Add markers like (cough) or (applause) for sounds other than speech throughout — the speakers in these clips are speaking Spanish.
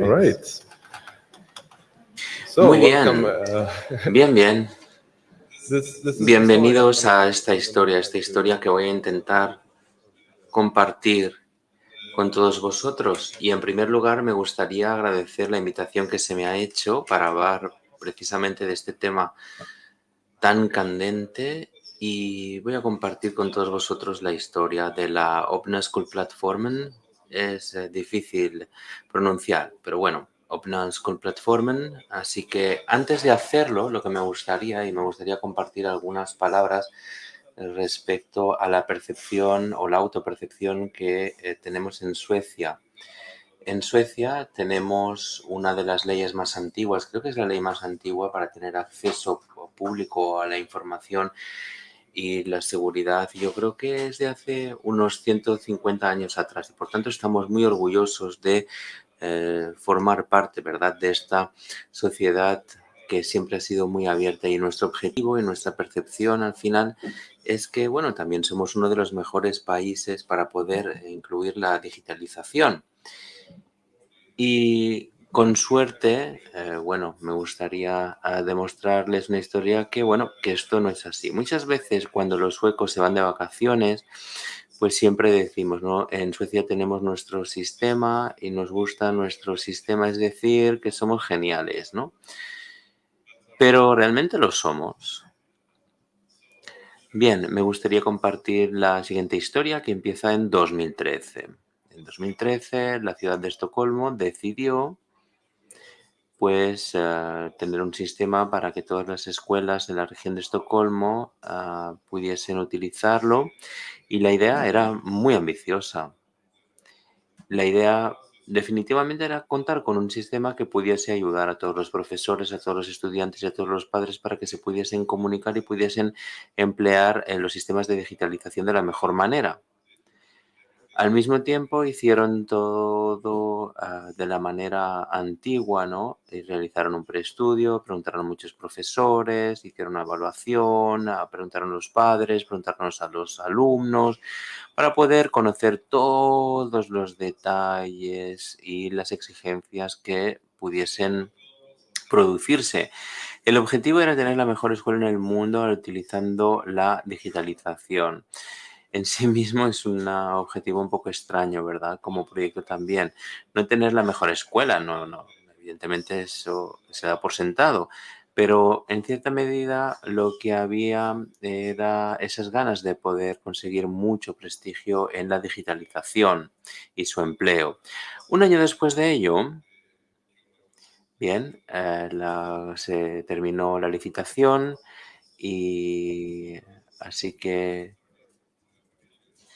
All right. Muy bien. Uh, (laughs) bien, bien. Bienvenidos a esta historia, esta historia que voy a intentar compartir con todos vosotros. Y en primer lugar me gustaría agradecer la invitación que se me ha hecho para hablar precisamente de este tema tan candente y voy a compartir con todos vosotros la historia de la Open School Platform. Es eh, difícil pronunciar, pero bueno, Platform. Así que antes de hacerlo, lo que me gustaría, y me gustaría compartir algunas palabras respecto a la percepción o la autopercepción que eh, tenemos en Suecia. En Suecia tenemos una de las leyes más antiguas, creo que es la ley más antigua para tener acceso público a la información y la seguridad. Yo creo que es de hace unos 150 años atrás y por tanto estamos muy orgullosos de eh, formar parte ¿verdad? de esta sociedad que siempre ha sido muy abierta y nuestro objetivo y nuestra percepción al final es que, bueno, también somos uno de los mejores países para poder incluir la digitalización. Y con suerte, eh, bueno, me gustaría ah, demostrarles una historia que, bueno, que esto no es así. Muchas veces cuando los suecos se van de vacaciones, pues siempre decimos, ¿no? En Suecia tenemos nuestro sistema y nos gusta nuestro sistema, es decir, que somos geniales, ¿no? Pero realmente lo somos. Bien, me gustaría compartir la siguiente historia que empieza en 2013. En 2013, la ciudad de Estocolmo decidió pues eh, tener un sistema para que todas las escuelas de la región de Estocolmo ah, pudiesen utilizarlo y la idea era muy ambiciosa. La idea definitivamente era contar con un sistema que pudiese ayudar a todos los profesores, a todos los estudiantes y a todos los padres para que se pudiesen comunicar y pudiesen emplear eh, los sistemas de digitalización de la mejor manera. Al mismo tiempo hicieron todo ah, de la manera antigua, ¿no? Y realizaron un preestudio, preguntaron a muchos profesores, hicieron una evaluación, ah, preguntaron a los padres, preguntaron a los alumnos, para poder conocer todos los detalles y las exigencias que pudiesen producirse. El objetivo era tener la mejor escuela en el mundo utilizando la digitalización en sí mismo es un objetivo un poco extraño, ¿verdad? Como proyecto también. No tener la mejor escuela, no, no. Evidentemente eso se da por sentado. Pero en cierta medida lo que había era esas ganas de poder conseguir mucho prestigio en la digitalización y su empleo. Un año después de ello, bien, eh, se terminó la licitación y así que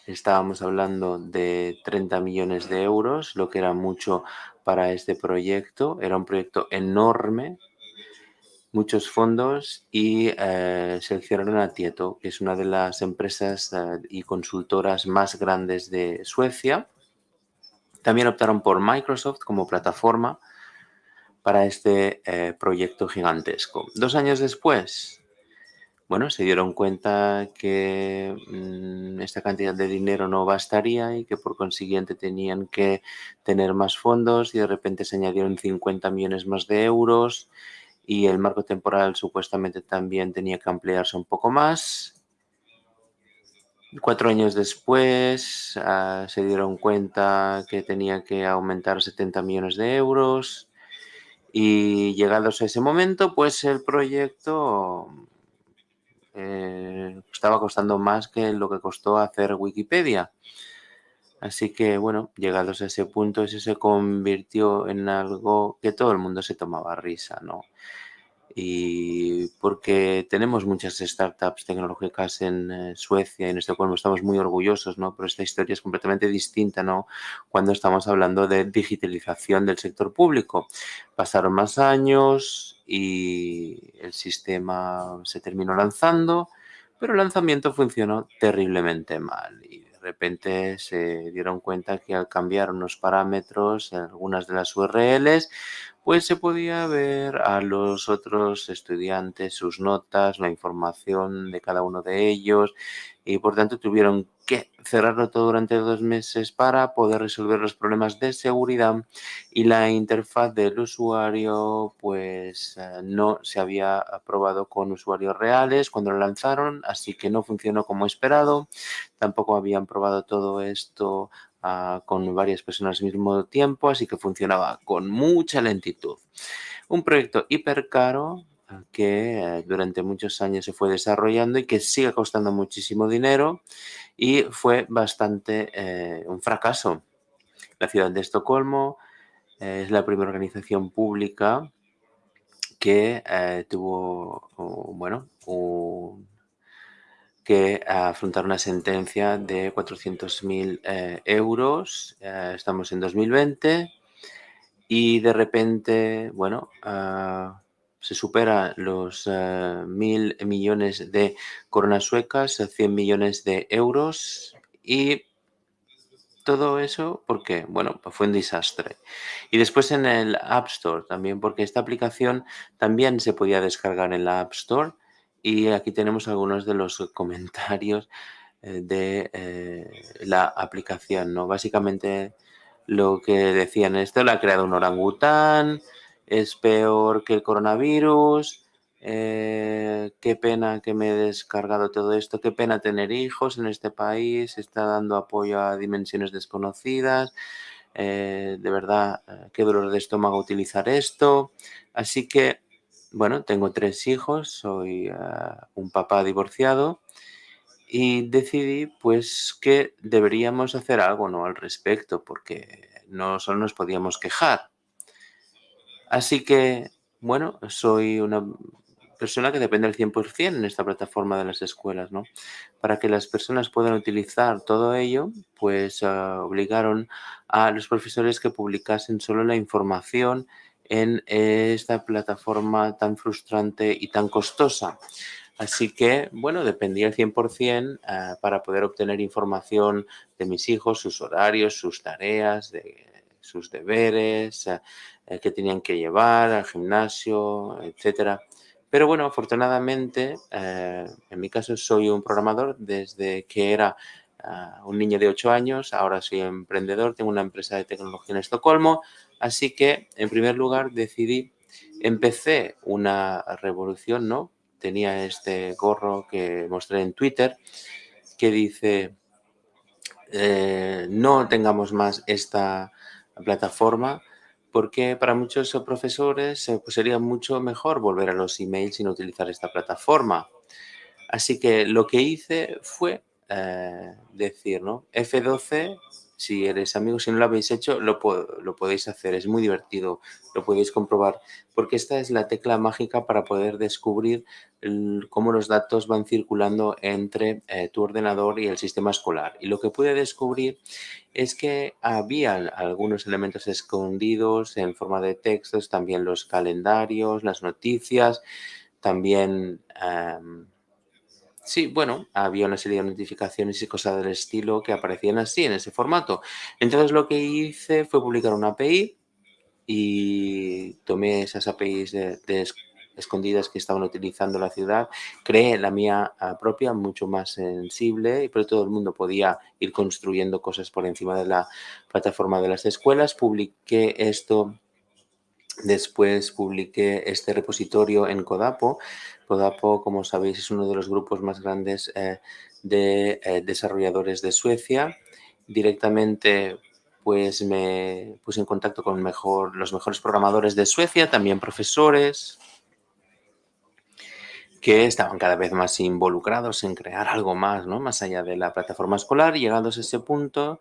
Estábamos hablando de 30 millones de euros, lo que era mucho para este proyecto. Era un proyecto enorme, muchos fondos y eh, seleccionaron a Tieto, que es una de las empresas eh, y consultoras más grandes de Suecia. También optaron por Microsoft como plataforma para este eh, proyecto gigantesco. Dos años después, bueno, se dieron cuenta que mm, esta cantidad de dinero no bastaría y que por consiguiente tenían que tener más fondos y de repente se añadieron 50 millones más de euros y el marco temporal supuestamente también tenía que ampliarse un poco más. Cuatro años después ah, se dieron cuenta que tenía que aumentar 70 millones de euros y llegados a ese momento, pues el proyecto eh, estaba costando más que lo que costó hacer Wikipedia. Así que, bueno, llegados a ese punto, eso se convirtió en algo que todo el mundo se tomaba risa, ¿no? Y porque tenemos muchas startups tecnológicas en eh, Suecia y en Estocolmo, estamos muy orgullosos, ¿no? Pero esta historia es completamente distinta, ¿no? Cuando estamos hablando de digitalización del sector público. Pasaron más años y el sistema se terminó lanzando, pero el lanzamiento funcionó terriblemente mal y repente se dieron cuenta que al cambiar unos parámetros en algunas de las URLs, pues se podía ver a los otros estudiantes sus notas, la información de cada uno de ellos y por tanto tuvieron que cerrarlo todo durante dos meses para poder resolver los problemas de seguridad y la interfaz del usuario pues eh, no se había probado con usuarios reales cuando lo lanzaron, así que no funcionó como esperado. Tampoco habían probado todo esto ah, con varias personas al mismo tiempo, así que funcionaba con mucha lentitud. Un proyecto hiper caro que eh, durante muchos años se fue desarrollando y que sigue costando muchísimo dinero y fue bastante eh, un fracaso. La ciudad de Estocolmo eh, es la primera organización pública que tuvo, bueno, que afrontar una sentencia de 400.000 euros. estamos en 2020 y de repente, bueno, ah, se supera los eh, mil millones de coronas suecas, 100 millones de euros y todo eso, ¿por qué? Bueno, pues fue un desastre. Y después en el App Store también, porque esta aplicación también se podía descargar en la App Store y aquí tenemos algunos de los (laughs) comentarios eh, de eh, la aplicación, ¿no? Básicamente lo que decían, esto lo ha creado un orangután, es peor que el coronavirus, eh, qué pena que me he descargado todo esto, qué pena tener hijos en este país, está dando apoyo a dimensiones desconocidas, eh, de verdad, eh, qué dolor de estómago utilizar esto. Así que, bueno, tengo tres hijos, soy un papá divorciado y decidí pues que deberíamos hacer algo ¿no? al respecto porque no solo nos podíamos quejar. Así que, bueno, soy una persona que depende al 100% en esta plataforma de las escuelas, ¿no? Para que las personas puedan utilizar todo ello, pues ah, obligaron a los profesores que publicasen solo la información en esta plataforma tan frustrante y tan costosa. Así que, bueno, dependía al 100% ah, para poder obtener información de mis hijos, sus horarios, sus tareas, de sus deberes, eh, que tenían que llevar al gimnasio, etcétera. Pero bueno, afortunadamente, eh, en mi caso soy un programador desde que era ah, un niño de 8 años, ahora soy emprendedor, tengo una empresa de tecnología en Estocolmo, así que en primer lugar decidí, empecé una revolución, ¿no? Tenía este gorro que mostré en Twitter que dice, eh, no tengamos más esta plataforma, porque para muchos profesores eh, pues sería mucho mejor volver a los emails sin utilizar esta plataforma. Así que lo que hice fue eh, decir, ¿no? F12 si eres amigo, si no lo habéis hecho, lo, podéis hacer. Es muy divertido, lo podéis comprobar. Porque esta es la tecla mágica para poder descubrir cómo los datos van circulando entre eh, tu ordenador y el sistema escolar. Y lo que pude descubrir es que había algunos elementos escondidos en forma de textos, también los calendarios, las noticias, también... Em, Sí, bueno, había una serie de notificaciones y cosas del estilo que aparecían así, en ese formato. Entonces lo que hice fue publicar una API y tomé esas APIs de, escondidas que estaban utilizando la ciudad, creé la mía ah, propia, mucho más sensible, pero todo el mundo podía ir construyendo cosas por encima de la plataforma de las escuelas. Publiqué esto Después publiqué este repositorio en Codapo. Codapo, como sabéis, es uno de los grupos más grandes eh, de eh, desarrolladores de Suecia. Directamente pues me puse en contacto con los mejores programadores de Suecia, también profesores, que estaban cada vez más involucrados en crear algo más, ¿no? Más allá de la plataforma escolar. Llegados a ese punto,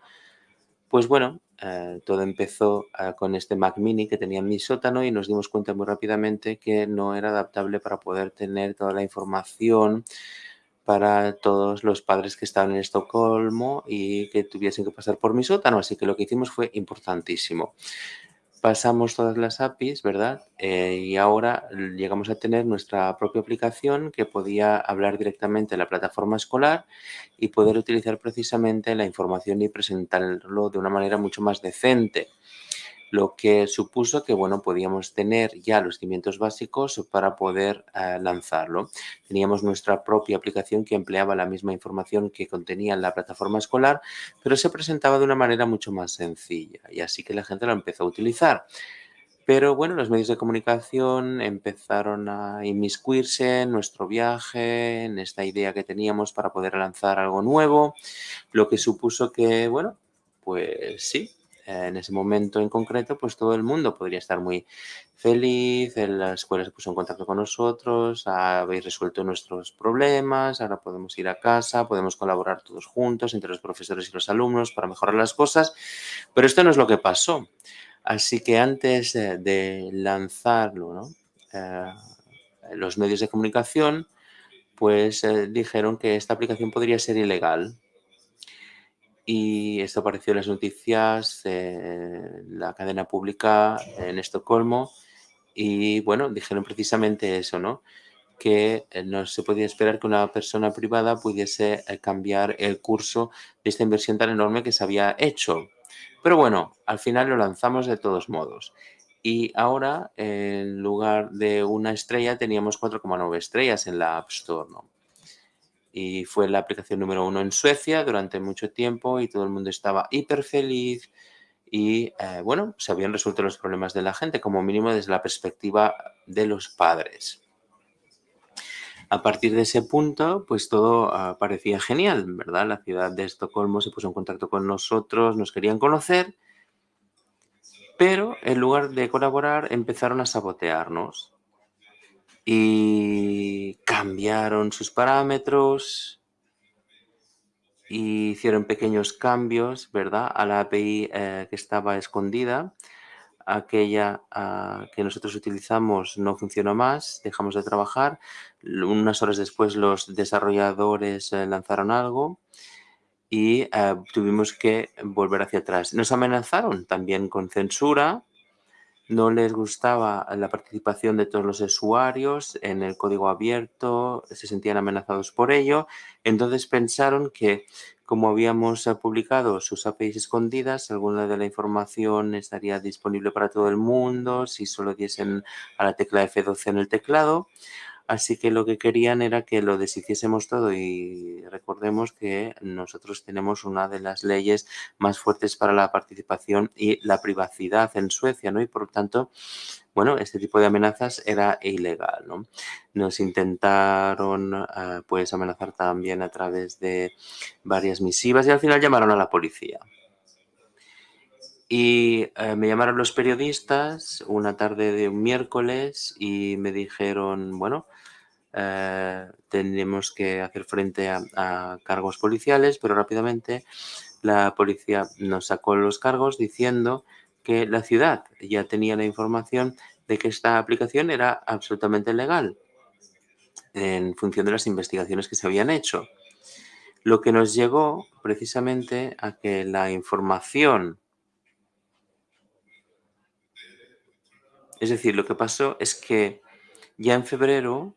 pues bueno, eh, todo empezó eh, con este Mac Mini que tenía en mi sótano y nos dimos cuenta muy rápidamente que no era adaptable para poder tener toda la información para todos los padres que estaban en Estocolmo y que tuviesen que pasar por mi sótano. Así que lo que hicimos fue importantísimo pasamos todas las APIs, ¿verdad? Eh, y ahora llegamos a tener nuestra propia aplicación que podía hablar directamente en la plataforma escolar y poder utilizar precisamente la información y presentarlo de una manera mucho más decente. Lo que supuso que, bueno, podíamos tener ya los cimientos básicos para poder eh, lanzarlo. Teníamos nuestra propia aplicación que empleaba la misma información que contenía la plataforma escolar, pero se presentaba de una manera mucho más sencilla y así que la gente lo empezó a utilizar. Pero bueno, los medios de comunicación empezaron a inmiscuirse en nuestro viaje, en esta idea que teníamos para poder lanzar algo nuevo, lo que supuso que, bueno, pues sí, en ese momento en concreto, pues todo el mundo podría estar muy feliz, la escuela se puso en contacto con nosotros, habéis resuelto nuestros problemas, ahora podemos ir a casa, podemos colaborar todos juntos entre los profesores y los alumnos para mejorar las cosas, pero esto no es lo que pasó. Así que antes de lanzarlo, eh, los medios de comunicación pues eh, dijeron que esta aplicación podría ser ilegal. Y esto apareció en las noticias, la cadena pública en Estocolmo. Y bueno, dijeron precisamente eso, ¿no? Que eh, no se podía esperar que una persona privada pudiese cambiar el curso de esta inversión tan enorme que se había hecho. Pero bueno, al final lo lanzamos de todos modos. Y ahora, en lugar de una estrella, teníamos 4,9 estrellas en la App Store. ¿no? Y fue la aplicación número uno en Suecia durante mucho tiempo y todo el mundo estaba hiper feliz. Y eh, bueno, se habían resuelto los problemas de la gente, como mínimo desde la perspectiva de los padres. A partir de ese punto, pues todo ah, parecía genial, ¿verdad? La ciudad de Estocolmo se puso en contacto con nosotros, nos querían conocer, pero en lugar de colaborar empezaron a sabotearnos y cambiaron sus parámetros y hicieron pequeños cambios, ¿verdad? A la API eh, que estaba escondida aquella ah, que nosotros utilizamos no funcionó más, dejamos de trabajar. Unas horas después los desarrolladores eh, lanzaron algo y eh, tuvimos que volver hacia atrás. Nos amenazaron también con censura, no les gustaba la participación de todos los usuarios en el código abierto, se sentían amenazados por ello, entonces pensaron que como habíamos eh, publicado sus APIs escondidas, alguna de la información estaría disponible para todo el mundo si solo diesen a la tecla F12 en el teclado. Así que lo que querían era que lo deshiciésemos todo y recordemos que nosotros tenemos una de las leyes más fuertes para la participación y la privacidad en Suecia, ¿no? Y por lo tanto, bueno, este tipo de amenazas era ilegal, ¿no? Nos intentaron, ah, pues, amenazar también a través de varias misivas y al final llamaron a la policía. Y eh, me llamaron los periodistas una tarde de un miércoles y me dijeron, bueno, eh, tenemos que hacer frente a, cargos policiales, pero rápidamente la policía nos sacó los cargos diciendo que la ciudad ya tenía la información de que esta aplicación era absolutamente legal en función de las investigaciones que se habían hecho. Lo que nos llegó precisamente a que la información Es decir, lo que pasó es que ya en febrero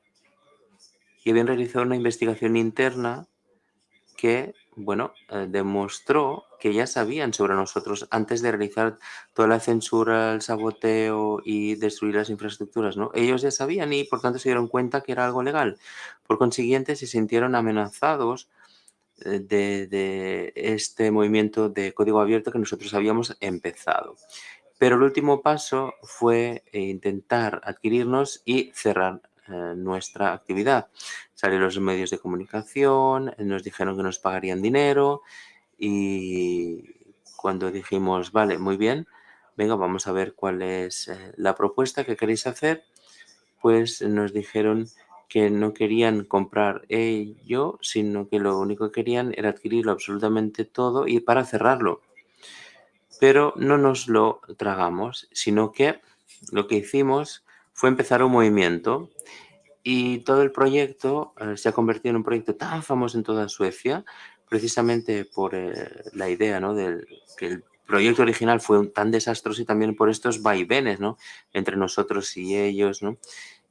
y habían realizado una investigación interna que, bueno, eh, demostró que ya sabían sobre nosotros antes de realizar toda la censura, el saboteo y destruir las infraestructuras, ¿no? Ellos ya sabían y por tanto se dieron cuenta que era algo legal. Por consiguiente, se sintieron amenazados eh, de este movimiento de código abierto que nosotros habíamos empezado. Pero el último paso fue intentar adquirirnos y cerrar eh, nuestra actividad. Salieron los medios de comunicación, nos dijeron que nos pagarían dinero y cuando dijimos, vale, muy bien, venga, vamos a ver cuál es eh, la propuesta que queréis hacer, pues nos dijeron que no querían comprar ello, sino que lo único que querían era adquirirlo absolutamente todo y para cerrarlo. Pero no nos lo tragamos, sino que lo que hicimos fue empezar un movimiento y todo el proyecto eh, se ha convertido en un proyecto tan famoso en toda Suecia, precisamente por eh, la idea ¿no? de que el proyecto original fue tan desastroso y también por estos vaivenes ¿no? entre nosotros y ellos. ¿no?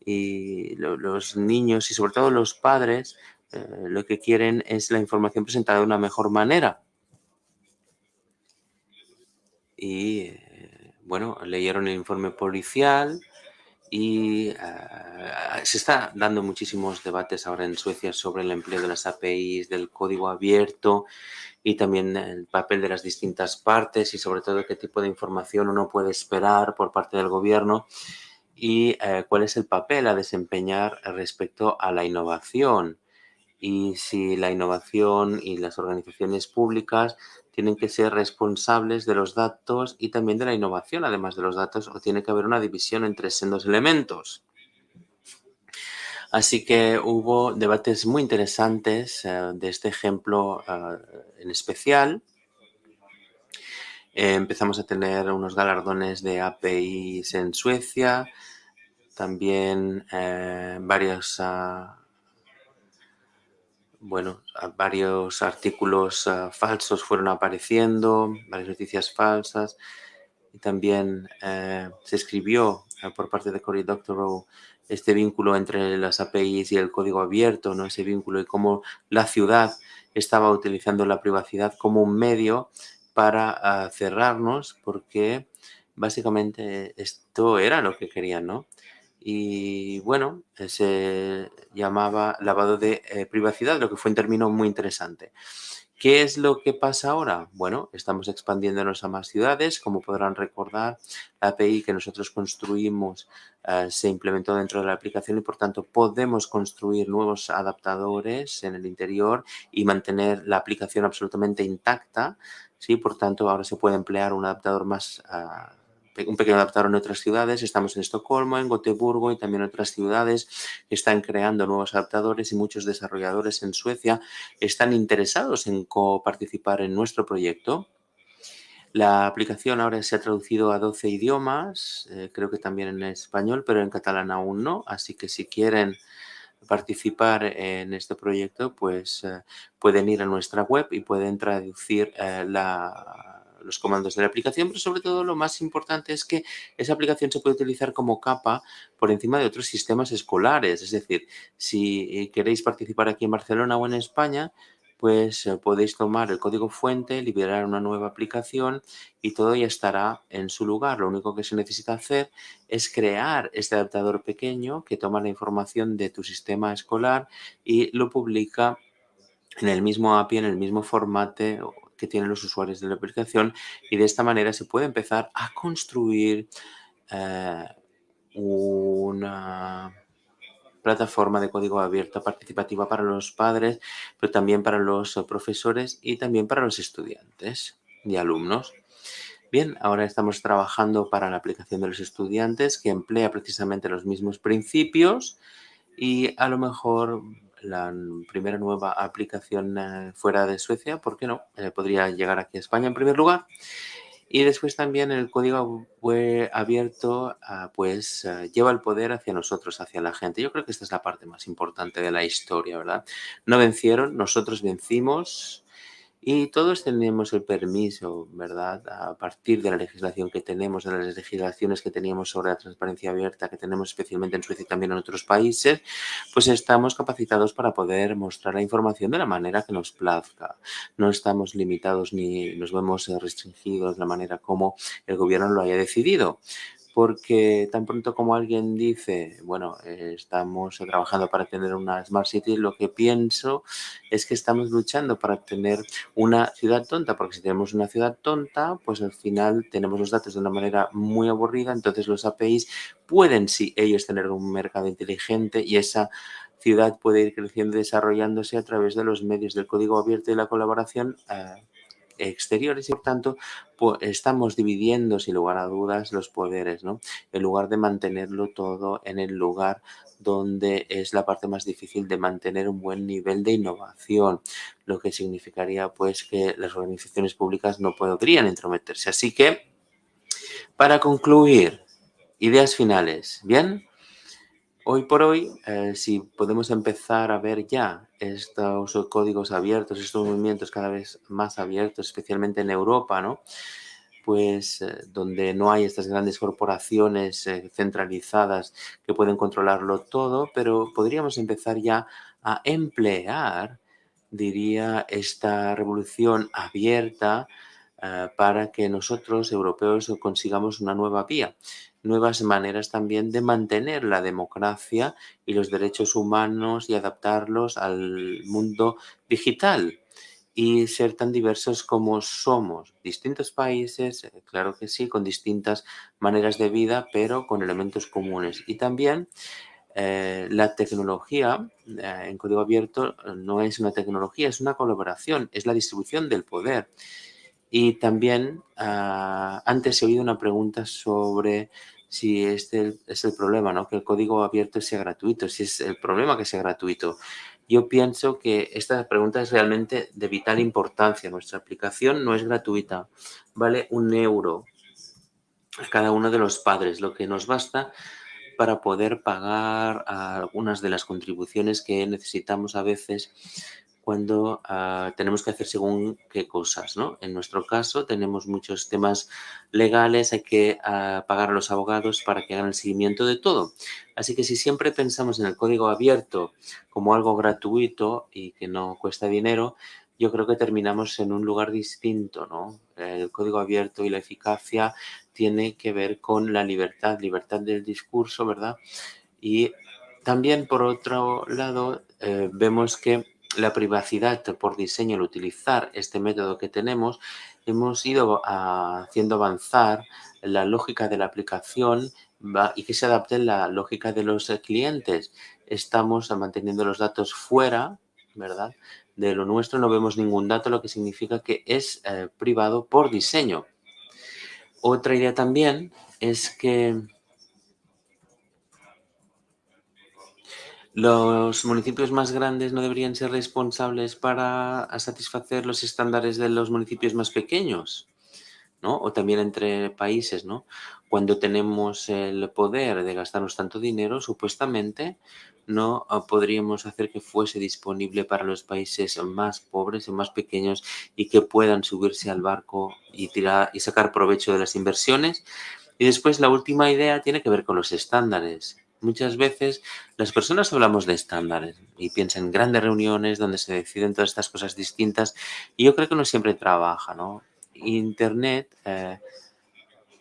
Y los niños y sobre todo los padres eh, lo que quieren es la información presentada de una mejor manera. Y bueno, leyeron el informe policial y eh, se está dando muchísimos debates ahora en Suecia sobre el empleo de las APIs, del código abierto y también el papel de las distintas partes y sobre todo qué tipo de información uno puede esperar por parte del gobierno y eh, cuál es el papel a desempeñar respecto a la innovación. Y si la innovación y las organizaciones públicas tienen que ser responsables de los datos y también de la innovación, además de los datos, o tiene que haber una división entre esos dos elementos. Así que hubo debates muy interesantes eh, de este ejemplo eh, en especial. Eh, empezamos a tener unos galardones de APIs en Suecia, también varios ah, bueno, varios artículos ah, falsos fueron apareciendo, varias noticias falsas. Y también eh, se escribió ah, por parte de Cory Doctorow este vínculo entre las APIs y el código abierto, ¿no? ese vínculo y cómo la ciudad estaba utilizando la privacidad como un medio para ah, cerrarnos, porque básicamente esto era lo que querían, ¿no? Y bueno, eh, se llamaba lavado de eh, privacidad, lo que fue un término muy interesante. ¿Qué es lo que pasa ahora? Bueno, estamos expandiéndonos a más ciudades. Como podrán recordar, la API que nosotros construimos eh, se implementó dentro de la aplicación y, por tanto, podemos construir nuevos adaptadores en el interior y mantener la aplicación absolutamente intacta. ¿sí? Por tanto, ahora se puede emplear un adaptador más ah, un pequeño adaptador en otras ciudades. Estamos en Estocolmo, en Gotemburgo y también en otras ciudades están creando nuevos adaptadores y muchos desarrolladores en Suecia están interesados en participar en nuestro proyecto. La aplicación ahora se ha traducido a 12 idiomas, eh, creo que también en español, pero en catalán aún no. Así que si quieren participar en este proyecto, pues eh, pueden ir a nuestra web y pueden traducir eh, la los comandos de la aplicación, pero sobre todo lo más importante es que esa aplicación se puede utilizar como capa por encima de otros sistemas escolares. Es decir, si queréis participar aquí en Barcelona o en España, pues eh, podéis tomar el código fuente, liberar una nueva aplicación y todo ya estará en su lugar. Lo único que se necesita hacer es crear este adaptador pequeño que toma la información de tu sistema escolar y lo publica en el mismo API, en el mismo formato que tienen los usuarios de la aplicación y de esta manera se puede empezar a construir eh, una plataforma de código abierto participativa para los padres, pero también para los profesores y también para los estudiantes y alumnos. Bien, ahora estamos trabajando para la aplicación de los estudiantes que emplea precisamente los mismos principios y a lo mejor la primera nueva aplicación eh, fuera de Suecia, ¿por qué no? Eh, podría llegar aquí a España en primer lugar. Y después también el código abierto ah, pues eh, lleva el poder hacia nosotros, hacia la gente. Yo creo que esta es la parte más importante de la historia, ¿verdad? No vencieron, nosotros vencimos y todos tenemos el permiso, ¿verdad? A partir de la legislación que tenemos, de las legislaciones que teníamos sobre la transparencia abierta, que tenemos especialmente en Suecia y también en otros países, pues estamos capacitados para poder mostrar la información de la manera que nos plazca. No estamos limitados ni nos vemos restringidos de la manera como el gobierno lo haya decidido porque tan pronto como alguien dice, bueno, eh, estamos trabajando para tener una Smart City, lo que pienso es que estamos luchando para tener una ciudad tonta, porque si tenemos una ciudad tonta, pues al final tenemos los datos de una manera muy aburrida, entonces los APIs pueden, sí, ellos tener un mercado inteligente y esa ciudad puede ir creciendo y desarrollándose a través de los medios del código abierto y la colaboración eh, exteriores y por tanto pues, estamos dividiendo sin lugar a dudas los poderes, ¿no? En lugar de mantenerlo todo en el lugar donde es la parte más difícil de mantener un buen nivel de innovación, lo que significaría pues que las organizaciones públicas no podrían entrometerse. Así que, para concluir, ideas finales, ¿bien? Hoy por hoy, eh, si podemos empezar a ver ya estos códigos abiertos, estos movimientos cada vez más abiertos, especialmente en Europa, ¿no? pues eh, donde no hay estas grandes corporaciones eh, centralizadas que pueden controlarlo todo, pero podríamos empezar ya a emplear, diría, esta revolución abierta para que nosotros, europeos, consigamos una nueva vía, nuevas maneras también de mantener la democracia y los derechos humanos y adaptarlos al mundo digital y ser tan diversos como somos. Distintos países, eh, claro que sí, con distintas maneras de vida, pero con elementos comunes. Y también eh, la tecnología eh, en código abierto no es una tecnología, es una colaboración, es la distribución del poder. Y también ah, antes he oído una pregunta sobre si este es el problema, ¿no? que el código abierto sea gratuito, si es el problema que sea gratuito. Yo pienso que esta pregunta es realmente de vital importancia. Nuestra aplicación no es gratuita, vale un euro a cada uno de los padres, lo que nos basta para poder pagar algunas de las contribuciones que necesitamos a veces cuando ah, tenemos que hacer según qué cosas. ¿no? En nuestro caso tenemos muchos temas legales, hay que ah, pagar a los abogados para que hagan el seguimiento de todo. Así que si siempre pensamos en el código abierto como algo gratuito y que no cuesta dinero, yo creo que terminamos en un lugar distinto. ¿no? El código abierto y la eficacia tiene que ver con la libertad, libertad del discurso, ¿verdad? Y también, por otro lado, eh, vemos que la privacidad por diseño al utilizar este método que tenemos, hemos ido haciendo avanzar la lógica de la aplicación y que se adapte la lógica de los clientes. Estamos manteniendo los datos fuera, ¿verdad? De lo nuestro no vemos ningún dato, lo que significa que es eh, privado por diseño. Otra idea también es que Los municipios más grandes no deberían ser responsables para satisfacer los estándares de los municipios más pequeños, ¿no? O también entre países, ¿no? Cuando tenemos el poder de gastarnos tanto dinero, supuestamente no podríamos hacer que fuese disponible para los países más pobres y más pequeños y que puedan subirse al barco y, tirar, y sacar provecho de las inversiones. Y después la última idea tiene que ver con los estándares. Muchas veces las personas hablamos de estándares y piensan en grandes reuniones donde se deciden todas estas cosas distintas y yo creo que no siempre trabaja, ¿no? Internet eh,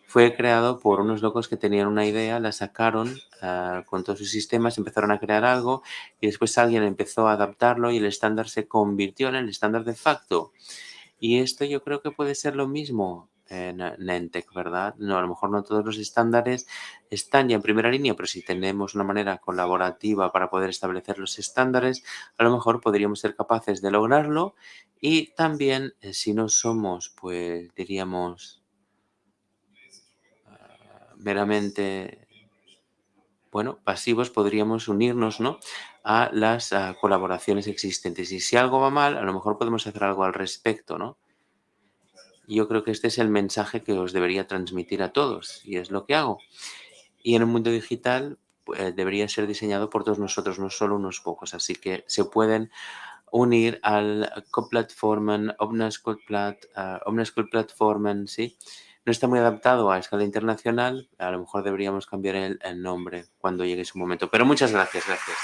fue creado por unos locos que tenían una idea, la sacaron eh, con todos sus sistemas, empezaron a crear algo y después alguien empezó a adaptarlo y el estándar se convirtió en el estándar de facto. Y esto yo creo que puede ser lo mismo en Nentec, ¿verdad? No, a lo mejor no todos los estándares están ya en primera línea, pero si tenemos una manera colaborativa para poder establecer los estándares, a lo mejor podríamos ser capaces de lograrlo y también eh, si no somos, pues diríamos, ah, meramente, bueno, pasivos, podríamos unirnos, ¿no? A las colaboraciones existentes. Y si algo va mal, a lo mejor podemos hacer algo al respecto, ¿no? Yo creo que este es el mensaje que os debería transmitir a todos y es lo que hago. Y en un mundo digital pues, debería ser diseñado por todos nosotros, no solo unos pocos. Así que se pueden unir al Coplatformen, Omnescoplat, uh, Platformen, ¿sí? No está muy adaptado a escala internacional. A lo mejor deberíamos cambiar el, el nombre cuando llegue su momento. Pero muchas gracias, gracias.